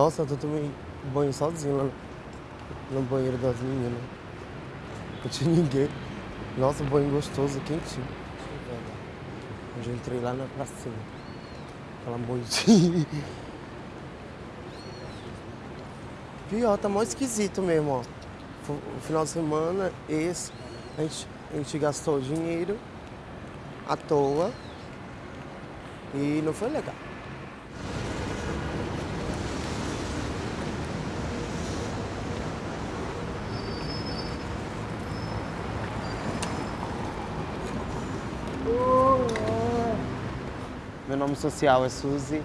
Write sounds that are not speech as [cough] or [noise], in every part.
Nossa, eu tomei banho sozinho lá no, banheiro das meninas. Não tinha ninguém. Nossa, banho gostoso, quentinho. Hoje eu entrei lá na pracinha. Aquela moitinha. Pior, tá mó esquisito mesmo, ó. O final de semana, esse, a gente, a gente gastou dinheiro à toa e não foi legal. Meu nome social é Suzy,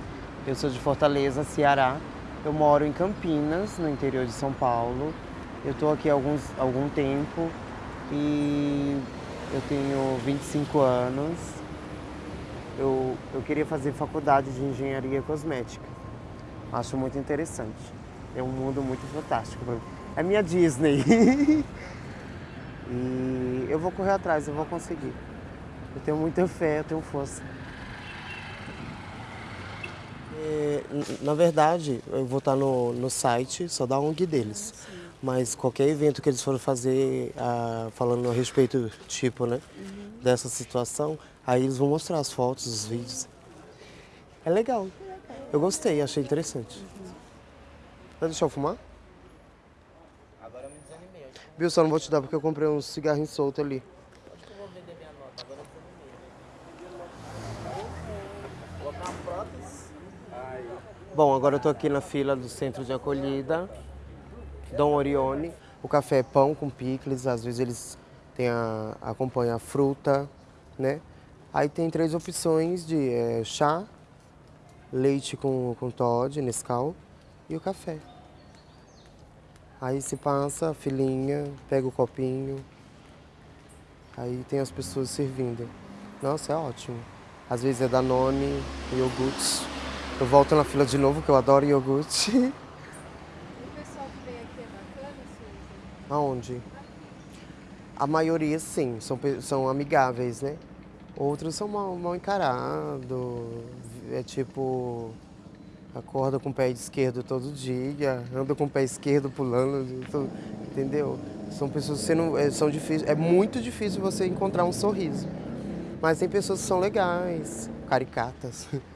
eu sou de Fortaleza, Ceará. Eu moro em Campinas, no interior de São Paulo. Eu estou aqui há alguns, algum tempo e eu tenho 25 anos. Eu, eu queria fazer faculdade de engenharia cosmética. Acho muito interessante. É um mundo muito fantástico para mim. É minha Disney. [laughs] e eu vou correr atrás, eu vou conseguir. Eu tenho muita fé, eu tenho força. É, na verdade, eu vou estar no, no site só da ONG deles. Ah, Mas qualquer evento que eles forem fazer, ah, falando a respeito, tipo, né, uhum. dessa situação, aí eles vão mostrar as fotos, os vídeos. É legal. Eu gostei, achei interessante. Uhum. Vai deixar eu fumar? Agora eu me desanimei. Bill, só não vou te dar porque eu comprei um cigarrinho solto ali. Bom, agora eu estou aqui na fila do centro de acolhida, Dom Orione. O café é pão com picles, às vezes eles têm a, acompanham a fruta, né? Aí tem três opções de é, chá, leite com, com Todd, Nescau e o café. Aí se passa a filinha, pega o copinho, aí tem as pessoas servindo. Nossa, é ótimo. Às vezes é Danone, iogurte. Eu volto na fila de novo, que eu adoro iogurte. O pessoal que vem aqui é bacana, Suzy? Aonde? A maioria, sim, são, são amigáveis, né? Outros são mal, mal encarados, é tipo... Acorda com o pé esquerdo todo dia, anda com o pé esquerdo pulando, entendeu? São pessoas que não, é, são difíceis, é muito difícil você encontrar um sorriso. Mas tem pessoas que são legais, caricatas. [laughs]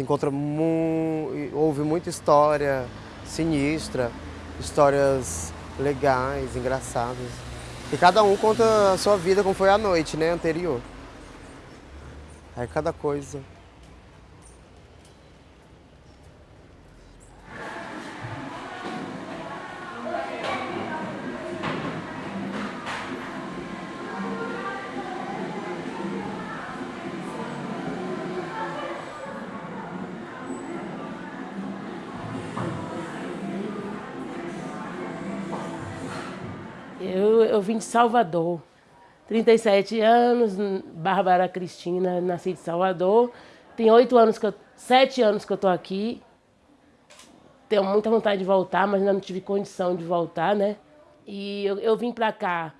Encontra, mu ouve muita história sinistra, histórias legais, engraçadas. E cada um conta a sua vida como foi a noite, né, anterior. Aí cada coisa. Salvador, 37 anos, Bárbara Cristina, nasci de Salvador. Tem oito anos que eu, sete anos que eu estou aqui. Tenho muita vontade de voltar, mas ainda não tive condição de voltar, né? E eu, eu vim para cá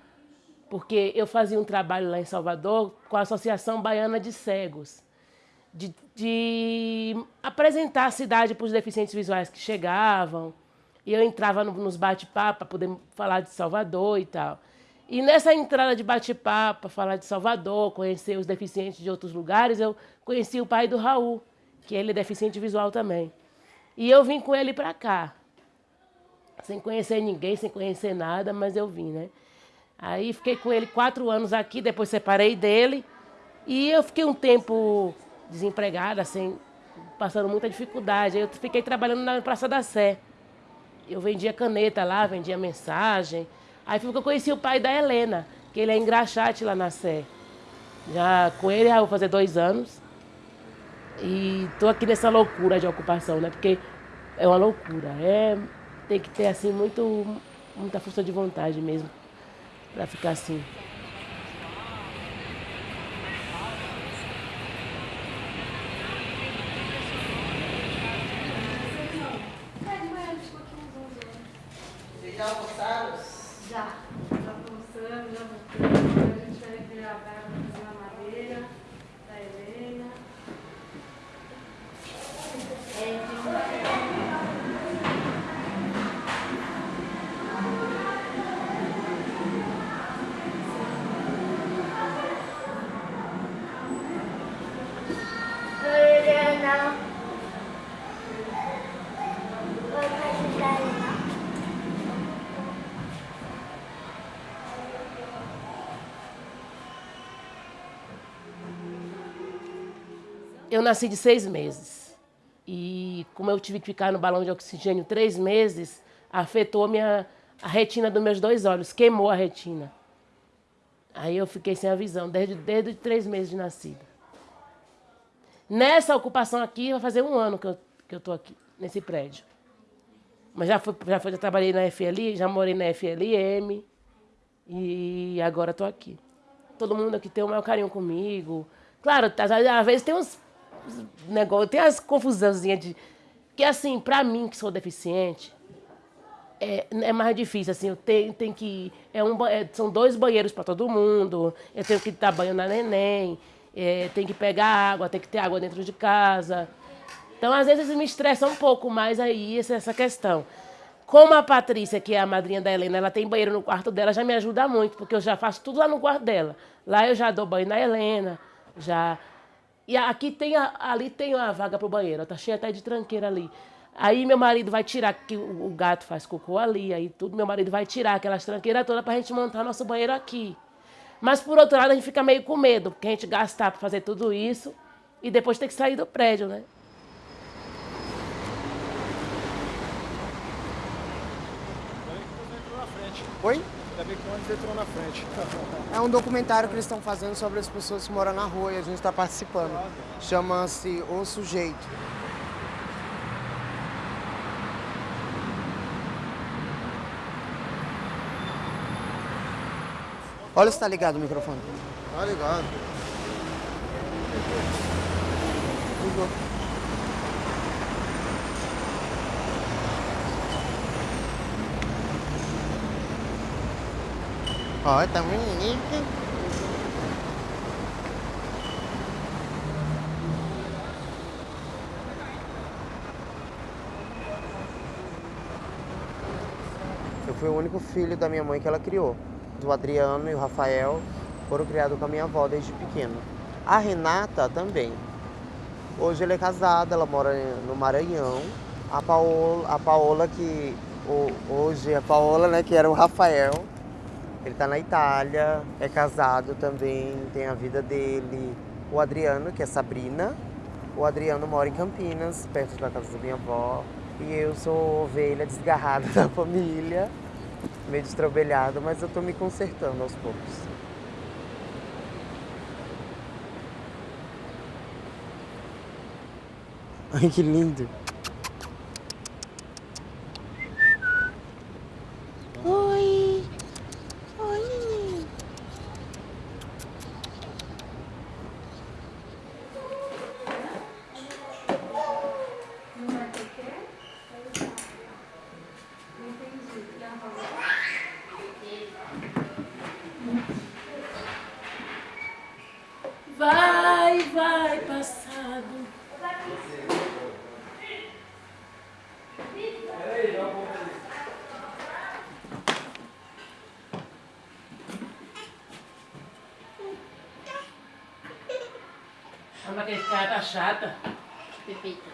porque eu fazia um trabalho lá em Salvador com a Associação Baiana de Cegos, de, de apresentar a cidade para os deficientes visuais que chegavam, e eu entrava no, nos bate-papo para poder falar de Salvador e tal. E nessa entrada de bate-papo, falar de Salvador, conhecer os deficientes de outros lugares, eu conheci o pai do Raul, que ele é deficiente visual também. E eu vim com ele para cá, sem conhecer ninguém, sem conhecer nada, mas eu vim, né? Aí fiquei com ele quatro anos aqui, depois separei dele. E eu fiquei um tempo desempregada, assim, passando muita dificuldade. Eu fiquei trabalhando na Praça da Sé eu vendia caneta lá, vendia mensagem. Aí foi que eu conheci o pai da Helena, que ele é engraxate lá na Sé. Já com ele já vou fazer dois anos. E tô aqui nessa loucura de ocupação, né? Porque é uma loucura. É, tem que ter assim muito, muita força de vontade mesmo para ficar assim. Já almoçaram? Já. Já almoçamos, já voltamos. A gente vai criar a para fazer uma madeira da Helena. É, Eu nasci de seis meses. E como eu tive que ficar no balão de oxigênio três meses, afetou a, minha, a retina dos meus dois olhos, queimou a retina. Aí eu fiquei sem a visão, desde, desde três meses de nascida. Nessa ocupação aqui, vai fazer um ano que eu estou que eu aqui, nesse prédio. Mas já, fui, já, fui, já trabalhei na FLI, já morei na FLM e agora estou aqui. Todo mundo aqui tem o maior carinho comigo. Claro, às vezes tem uns negócios, tem as confusãozinhas de... Que assim, para mim que sou deficiente, é, é mais difícil, assim, eu tenho, tenho que... É um, é, são dois banheiros para todo mundo, eu tenho que dar banho na neném, é, tem que pegar água, tem que ter água dentro de casa. Então, às vezes, me estressa um pouco mais aí essa questão. Como a Patrícia, que é a madrinha da Helena, ela tem banheiro no quarto dela, já me ajuda muito, porque eu já faço tudo lá no quarto dela. Lá eu já dou banho na Helena, já... E aqui tem, a, ali tem uma vaga para o banheiro, tá cheia até de tranqueira ali. Aí meu marido vai tirar, que o, gato faz cocô ali, aí tudo, meu marido vai tirar aquelas tranqueiras todas para a gente montar nosso banheiro aqui. Mas, por outro lado, a gente fica meio com medo, porque a gente gastar para fazer tudo isso e depois ter que sair do prédio, né? Oi? Ainda bem que o ônibus entrou na frente. É um documentário que eles estão fazendo sobre as pessoas que moram na rua e a gente está participando. Chama-se O Sujeito. Olha se tá ligado o microfone. Tá ligado. Ligou. Ó, tá bonito. Eu fui o único filho da minha mãe que ela criou do Adriano e o Rafael foram criados com a minha avó desde pequeno. A Renata também. Hoje ela é casada, ela mora no Maranhão. A Paola, a Paola que hoje a Paola, né, que era o Rafael, ele está na Itália, é casado também, tem a vida dele. O Adriano, que é Sabrina, o Adriano mora em Campinas, perto da casa da minha avó. E eu sou ovelha desgarrada [laughs] da família meio destrobelhado, mas eu tô me consertando aos poucos. Ai, que lindo! Oi! Oi! Vai, vai, passado. Chama que esse cara tá chata. Pepita.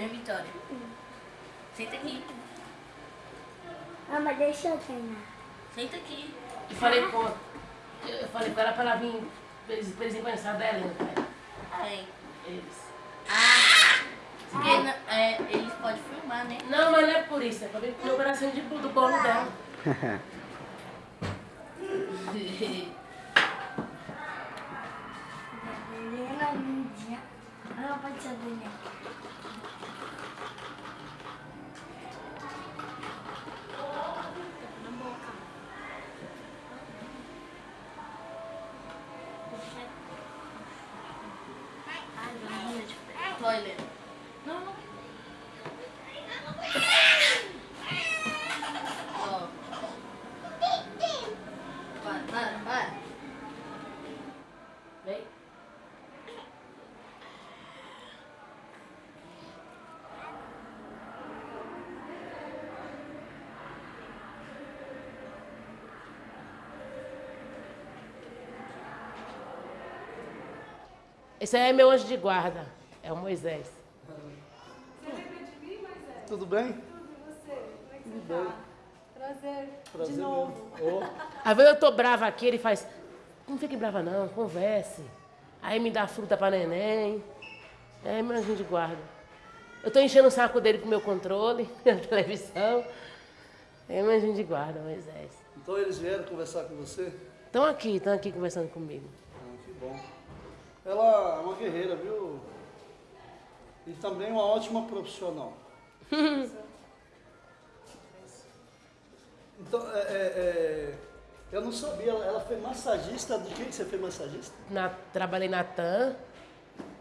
Vem, Vitória. Senta aqui. Mama, deixa eu treinar. Senta aqui. Eu falei, pô, eu falei pra ela pra ela vir pra eles, pra eles conhecer a Helena, pai. Aí. Eles. Porque não- é, eles podem filmar, né? Não, mas não é por isso, é pra vir comer um pedacinho de, do bolo dela. [laughs] Chloe lendo. Não, não. Vem. Esse aí é meu anjo de guarda. É o Moisés. Você lembra de mim, Moisés? Tudo bem? Tudo, e você? Como é que você tá? Prazer, Prazer de novo. Ô, Às vezes eu tô brava aqui, ele faz. Não fique brava não, converse. Aí me dá fruta pra neném. É meu anjinho de guarda. Eu tô enchendo o saco dele com o meu controle [laughs] na televisão. É meu anjinho de guarda, Moisés. então eles vieram conversar com você? Estão aqui, estão aqui conversando comigo. Ah, que bom. Ela é uma guerreira, viu? E também uma ótima profissional. [laughs] então, é, é, é, eu não sabia, ela, ela foi massagista, de quem que você foi massagista? Na- trabalhei na TAM,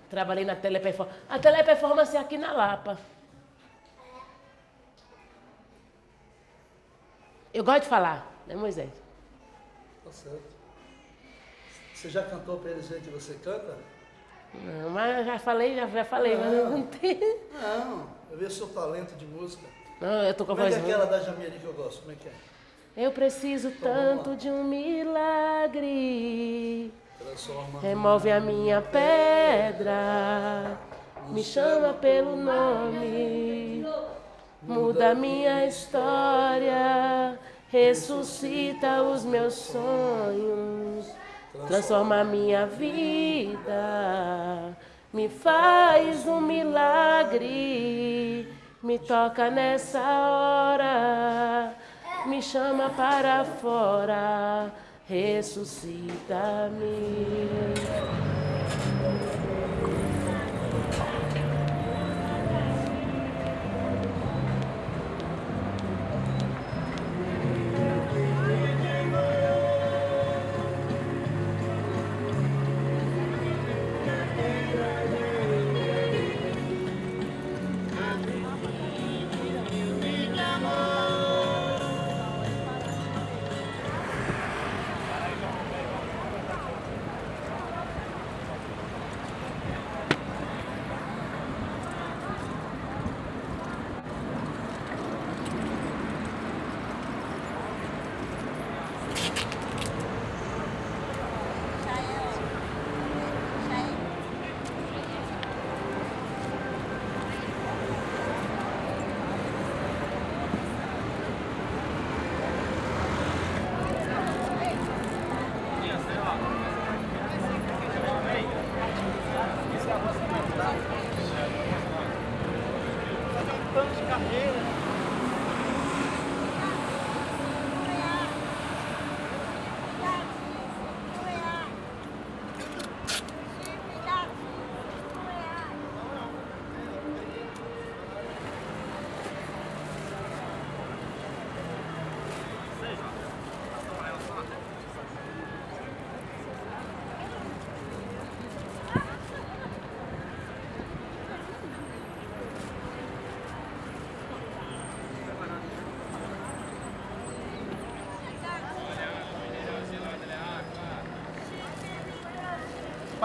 trabalhei na Teleperformance. A Teleperformance é aqui na Lapa. Eu gosto de falar, né, Moisés? Tá certo. Você já cantou pra eles ver que você canta? Não, mas eu já falei, já, já falei, mas eu não tenho. Não, eu vi o seu talento de música. Não, eu tô com a Como é voz que é aquela da Jamiri que eu gosto? Como é que é? Eu preciso tanto de um milagre. Transforma. Remove a minha pedra, me chama pelo nome, muda a minha história, ressuscita os meus sonhos, transforma minha vida, me faz um milagre, me toca nessa hora, me chama para fora, ressuscita-me.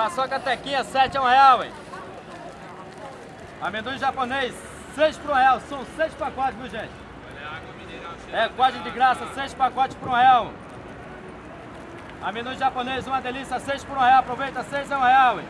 Passou a catequinha, 7 é um real, hein? Amendoim japonês, 6 por um real. São 6 pacotes, viu, gente? É, quase de graça, 6 pacotes por um real. Amendoim japonês, uma delícia, 6 por um real. Aproveita, 6 é um real, hein?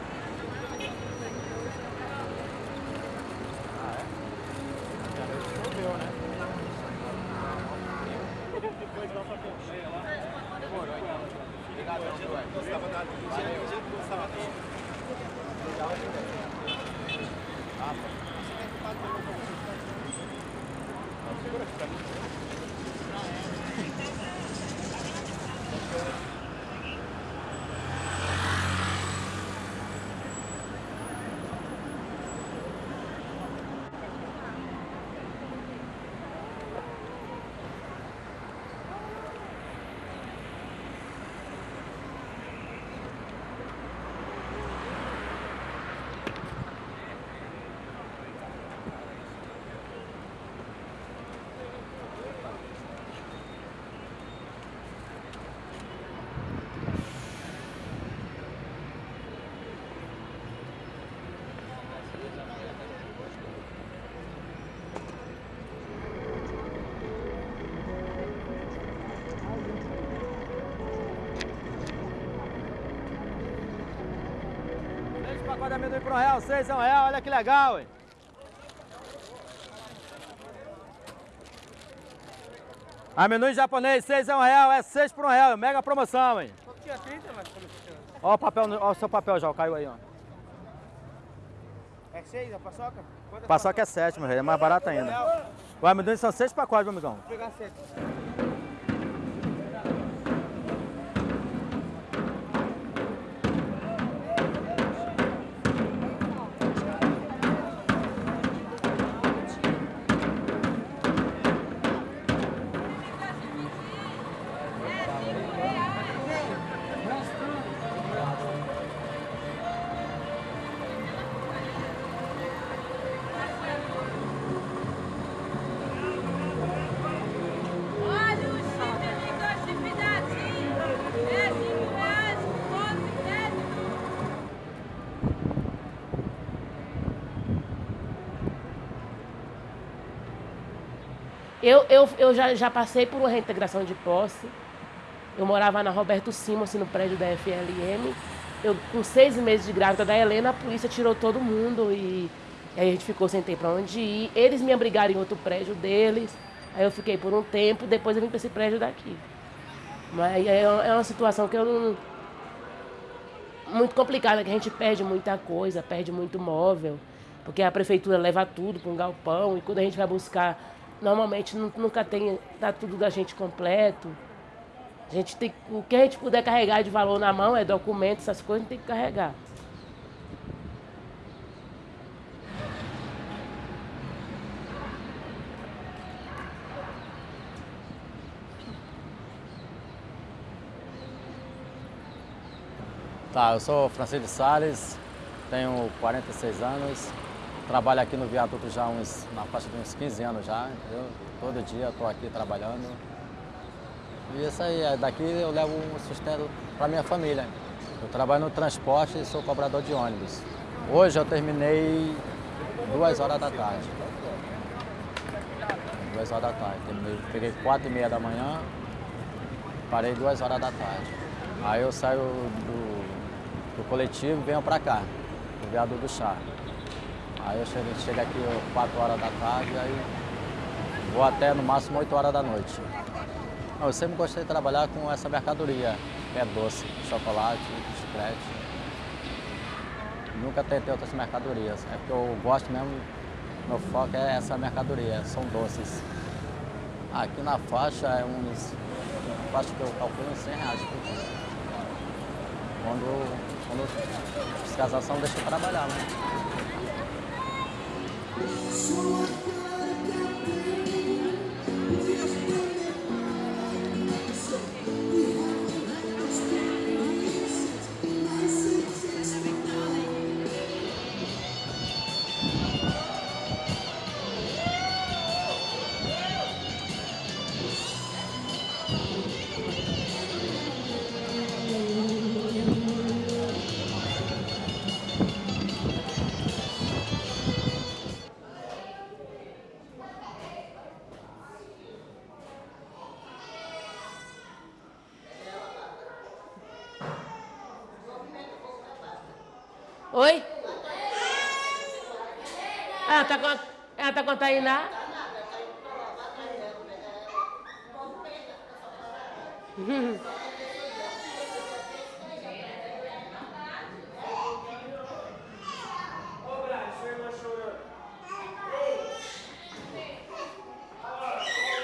Amendoim por um real, seis é um real, olha que legal, hein? Amendoim japonês, seis é um real, é seis por um real, mega promoção, hein? Tinha 30, mas... Ó o papel, ó o seu papel já, caiu aí, ó. É 6 a paçoca? Quantas Paçoca é sete, meu rei, é mais barato ainda. O amendoim são seis pacotes, meu amigão. Vou pegar 7. Eu, eu, eu já, já passei por uma reintegração de posse. Eu morava na Roberto Simons, no prédio da FLM. Eu, com seis meses de grávida da Helena, a polícia tirou todo mundo e, e aí a gente ficou sem ter para onde ir. Eles me abrigaram em outro prédio deles. Aí eu fiquei por um tempo, depois eu vim para esse prédio daqui. Mas é, é uma situação que eu não. Muito complicada, que a gente perde muita coisa, perde muito móvel, porque a prefeitura leva tudo para um galpão e quando a gente vai buscar, normalmente nu- nunca tem, tá tudo da gente completo. A gente tem, o que a gente puder carregar de valor na mão é documento, essas coisas, a gente tem que carregar. Tá, eu sou Francisco Salles, tenho 46 anos, trabalho aqui no viaduto já uns, na faixa de uns 15 anos já, entendeu? Todo dia estou aqui trabalhando. E isso aí, é, daqui eu levo um sustento para minha família. Eu trabalho no transporte e sou cobrador de ônibus. Hoje eu terminei duas horas da tarde. Duas horas da tarde. Terminei, peguei quatro e meia da manhã, parei duas horas da tarde. Aí eu saio do, do coletivo e venho pra cá, do viaduto do chá. Aí eu chego, chego aqui ó, 4 horas da tarde, aí vou até no máximo 8 horas da noite. Eu sempre gostei de trabalhar com essa mercadoria, que é doce, chocolate, chiclete. Nunca tentei outras mercadorias, é porque eu gosto mesmo, meu foco é essa mercadoria, são doces. Aqui na faixa é uns, faixa que eu calculo uns 100 reais por dia. Quando, quando fiscalização deixa eu trabalhar, né? Sure. Tá com, ela tá com a Tainá?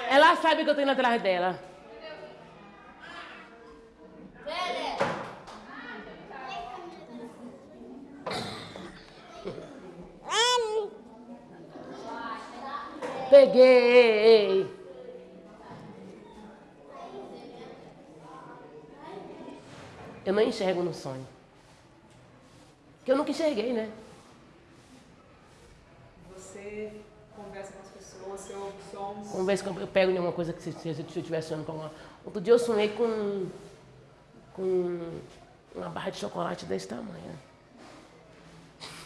Ela sabe que eu tô indo atrás dela. Peguei! Eu não enxergo no sonho. Porque eu nunca enxerguei, né? Você conversa com as pessoas, você ouve sons. Conversa com eu pego em alguma coisa que se, se, se eu estiver sonhando com uma. Outro dia eu sonhei com. com uma barra de chocolate desse tamanho.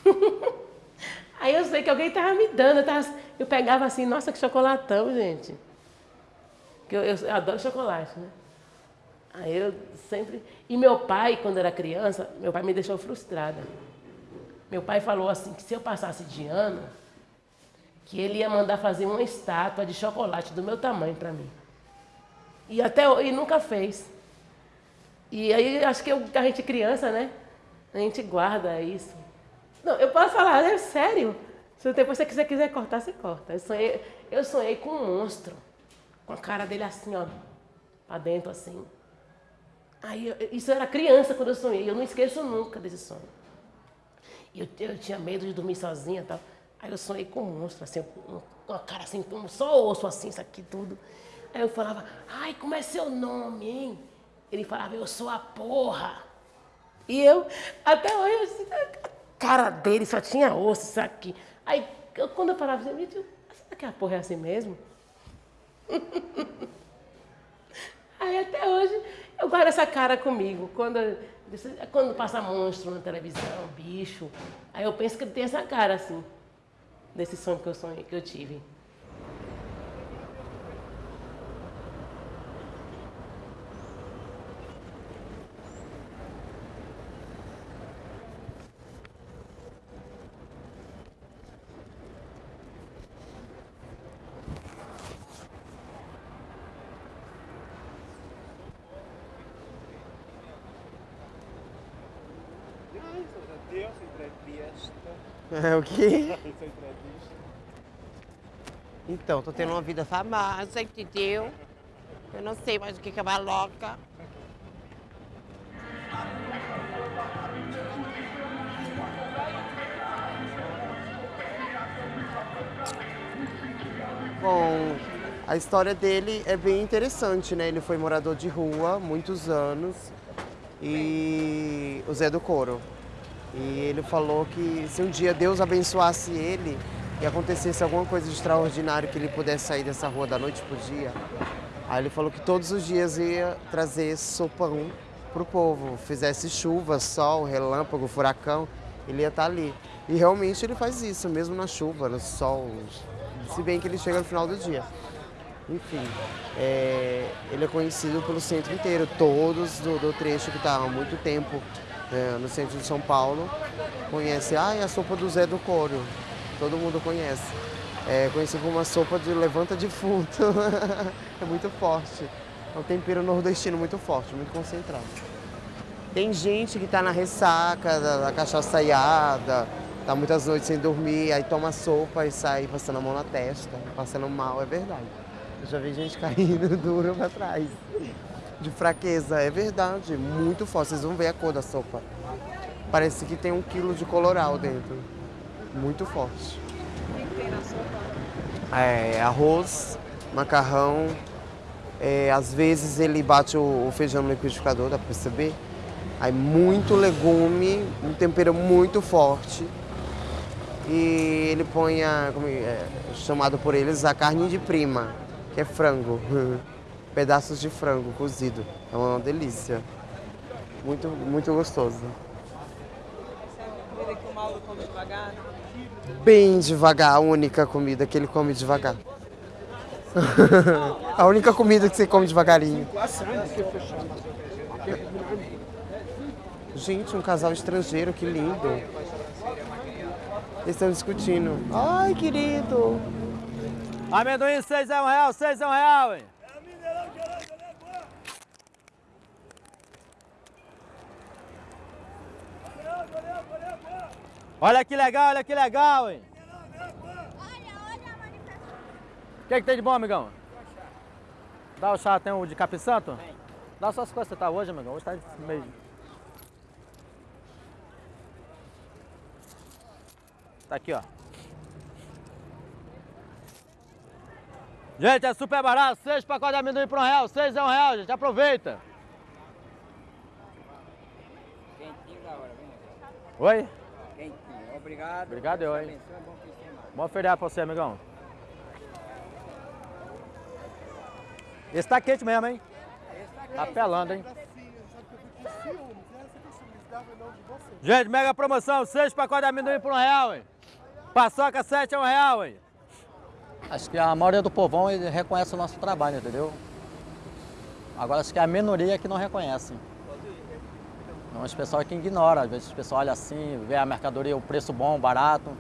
[laughs] Aí eu sei que alguém tava me dando, eu, tava- eu pegava assim, nossa, que chocolatão, gente. Que eu, eu- eu adoro chocolate, né? Aí eu sempre. E meu pai, quando era criança, meu pai me deixou frustrada. Meu pai falou assim que se eu passasse de ano, que ele ia mandar fazer uma estátua de chocolate do meu tamanho para mim. E até e nunca fez. E aí acho que eu- a gente criança, né? A gente guarda isso. Não, eu posso falar, é sério. Se depois você quiser, quiser cortar, você corta. Eu sonhei, eu sonhei com um monstro, com a cara dele assim, ó, pra dentro assim. Aí eu- isso era criança quando eu sonhei, eu não esqueço nunca desse sonho. Eu, eu tinha medo de dormir sozinha e tal. Aí eu sonhei com um monstro, assim, com uma cara assim, só osso assim, isso aqui tudo. Aí eu falava, ai, como é seu nome, hein? Ele falava, eu sou a porra. E eu, até hoje, a cara dele só tinha osso, isso aqui. Aí eu- quando eu falava assim, gente, será que a porra é assim mesmo? [laughs] Aí até hoje eu guardo essa cara comigo. Quando, quando passa monstro na televisão, bicho, aí eu penso que ele tem essa cara assim, desse sonho que eu sonhei, que eu tive. Deus entrevista. É o quê? [laughs] Então, tô tendo uma vida famosa, entendeu? Eu não sei mais o que que é uma louca. Bom, a história dele é bem interessante, né? Ele foi morador de rua muitos anos e o Zé do Coro. E ele falou que se um dia Deus abençoasse ele e acontecesse alguma coisa de extraordinário que ele pudesse sair dessa rua da noite pro dia, aí ele falou que todos os dias ia trazer sopão pro povo. Fizesse chuva, sol, relâmpago, furacão, ele ia estar ali. E realmente ele faz isso, mesmo na chuva, no sol, se bem que ele chega no final do dia. Enfim, é, ele é conhecido pelo centro inteiro, todos do, do trecho que está há muito tempo é, no centro de São Paulo conhecem. Ah, é a sopa do Zé do Coro, todo mundo conhece. É conhecido como uma sopa de levanta defunto, [laughs] é muito forte. É um tempero nordestino muito forte, muito concentrado. Tem gente que está na ressaca da, da cachaça iada, tá muitas noites sem dormir, aí toma sopa e sai passando a mão na testa, passando mal, é verdade. Eu já vi gente [laughs] caindo duro pra trás. De fraqueza, é verdade, muito forte. Vocês vão ver a cor da sopa. Parece que tem um quilo de coloral dentro. Muito forte. É, arroz, macarrão. é, às vezes ele bate o, o feijão no liquidificador, dá pra perceber. Aí muito legume, um tempero muito forte. E ele põe a, como é, chamado por eles, a carne de prima, que é frango. [laughs] Pedaços de frango cozido. É uma delícia. Muito, muito gostoso. Comida que o Mauro come devagar. Bem devagar, a única comida que ele come devagar. [laughs] a única comida que você come devagarinho. Gente, um casal estrangeiro, que lindo. Eles estão discutindo. Ai, querido. Amendoim, seis é um real, seis é um real, hein? Olha que legal, olha que legal, hein? O que, que tem de bom, amigão? Dá o chá, tem o de capim santo? Dá só as coisas que você tá hoje, amigão. Hoje tá meio... Tá aqui, ó. Gente, é super barato. Seis pacotes de amendoim por um real. Seis é um real, gente. Aproveita. Oi? Obrigado. Obrigado, eu, hein? abençoe, bom feriado pra você, amigão. Esse tá quente mesmo, hein? Tá pelando, hein? Gente, mega promoção. Seis pacotes de amendoim por um real, hein? Paçoca, sete é um real, hein? Acho que a maioria do povão reconhece o nosso trabalho, entendeu? Agora acho que é a minoria que não reconhece. Mas o pessoal que ignora, às vezes o pessoal olha assim, vê a mercadoria, o preço bom, barato.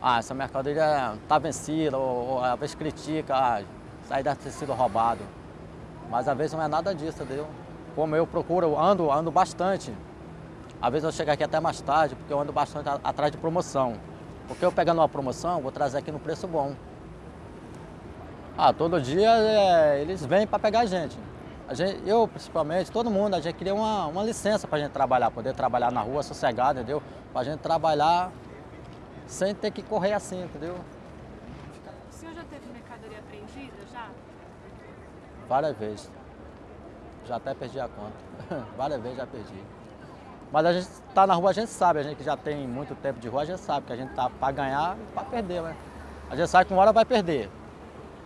Ah, essa mercadoria está vencida, ou, ou às vezes critica, ah, isso aí deve ter sido roubado. Mas às vezes não é nada disso, entendeu? Como eu procuro, eu ando, ando bastante. Às vezes eu chego aqui até mais tarde, porque eu ando bastante atrás de promoção. Porque eu pegando uma promoção, vou trazer aqui no preço bom. Ah, todo dia é, eles vêm para pegar a gente. A gente. Eu, principalmente, todo mundo, a gente queria uma, uma licença para a gente trabalhar, poder trabalhar na rua sossegado, entendeu? Para a gente trabalhar sem ter que correr assim, entendeu? O senhor já teve mercadoria apreendida, já? Várias vezes. Já até perdi a conta. [laughs] Várias vezes já perdi. Mas a gente tá na rua, a gente sabe, a gente que já tem muito tempo de rua, a gente sabe que a gente tá para ganhar e para perder, né? A gente sabe que uma hora vai perder.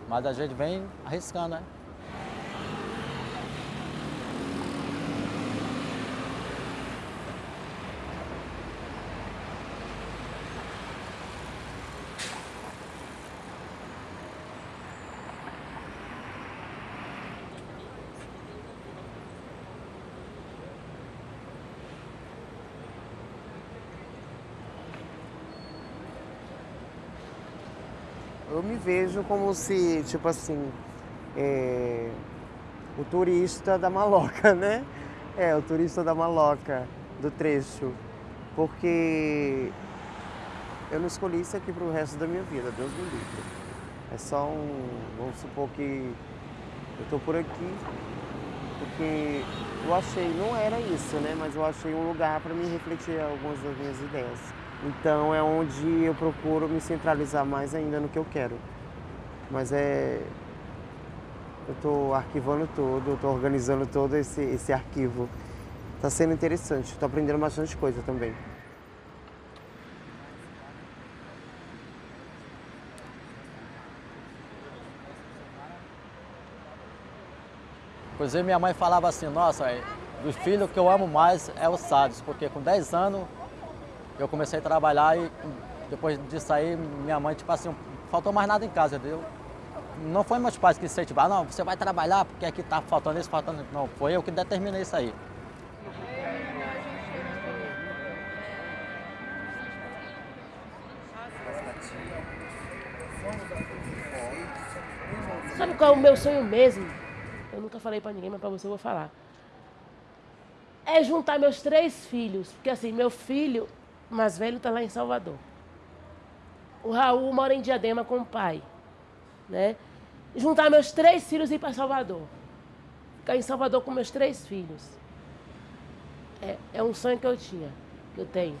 Mas a gente vem arriscando, né? Vejo como se, tipo assim, é, o turista da maloca, [laughs] né? É, o turista da maloca do trecho. Porque eu não escolhi isso aqui pro resto da minha vida, Deus me livre. É só um. Vamos supor que eu tô por aqui porque eu achei, não era isso, né? Mas eu achei um lugar para me refletir algumas das minhas ideias. Então é onde eu procuro me centralizar mais ainda no que eu quero. Mas é. Eu estou arquivando tudo, estou organizando todo esse, esse arquivo. Está sendo interessante, estou aprendendo bastante coisa também. Inclusive minha mãe falava assim, nossa, é, dos filhos que eu amo mais é o Salles, porque com 10 anos eu comecei a trabalhar e depois disso aí minha mãe, tipo assim, faltou mais nada em casa, entendeu? Não foi meus pais que incentivaram, não, você vai trabalhar porque aqui tá faltando isso, faltando isso. Não, foi eu que determinei isso aí. Sabe qual é o meu sonho mesmo? Eu nunca falei pra ninguém, mas pra você eu vou falar. É juntar meus três filhos. Porque assim, meu filho mais velho tá lá em Salvador. O Raul mora em Diadema com o pai. Né? Juntar meus três filhos e ir para Salvador. Ficar em Salvador com meus três filhos. É, é um sonho que eu tinha, que eu tenho.